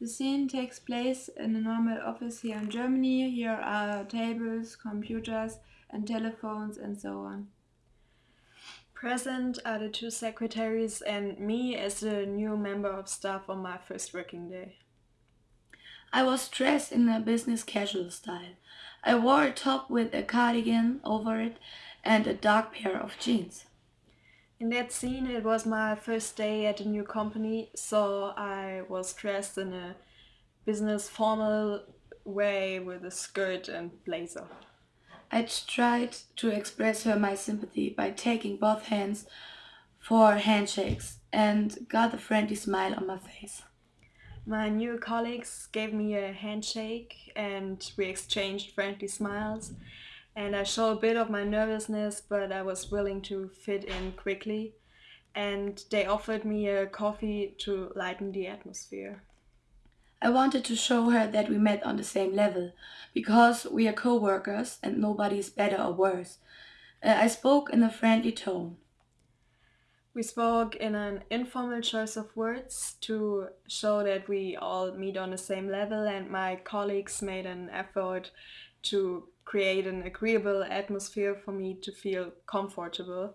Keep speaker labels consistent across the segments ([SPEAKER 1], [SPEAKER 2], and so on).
[SPEAKER 1] The scene takes place in a normal office here in Germany. Here are tables, computers, and telephones, and so on.
[SPEAKER 2] Present are the two secretaries and me as a new member of staff on my first working day.
[SPEAKER 3] I was dressed in a business casual style. I wore a top with a cardigan over it and a dark pair of jeans.
[SPEAKER 2] In that scene, it was my first day at a new company, so I was dressed in a business formal way with a skirt and blazer.
[SPEAKER 3] I tried to express her my sympathy by taking both hands for handshakes and got a friendly smile on my face.
[SPEAKER 2] My new colleagues gave me a handshake and we exchanged friendly smiles. And I showed a bit of my nervousness, but I was willing to fit in quickly. And they offered me a coffee to lighten the atmosphere.
[SPEAKER 3] I wanted to show her that we met on the same level, because we are co-workers and nobody is better or worse. Uh, I spoke in a friendly tone.
[SPEAKER 2] We spoke in an informal choice of words to show that we all meet on the same level and my colleagues made an effort to create an agreeable atmosphere for me to feel comfortable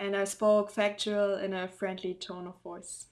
[SPEAKER 2] and I spoke factual in a friendly tone of voice.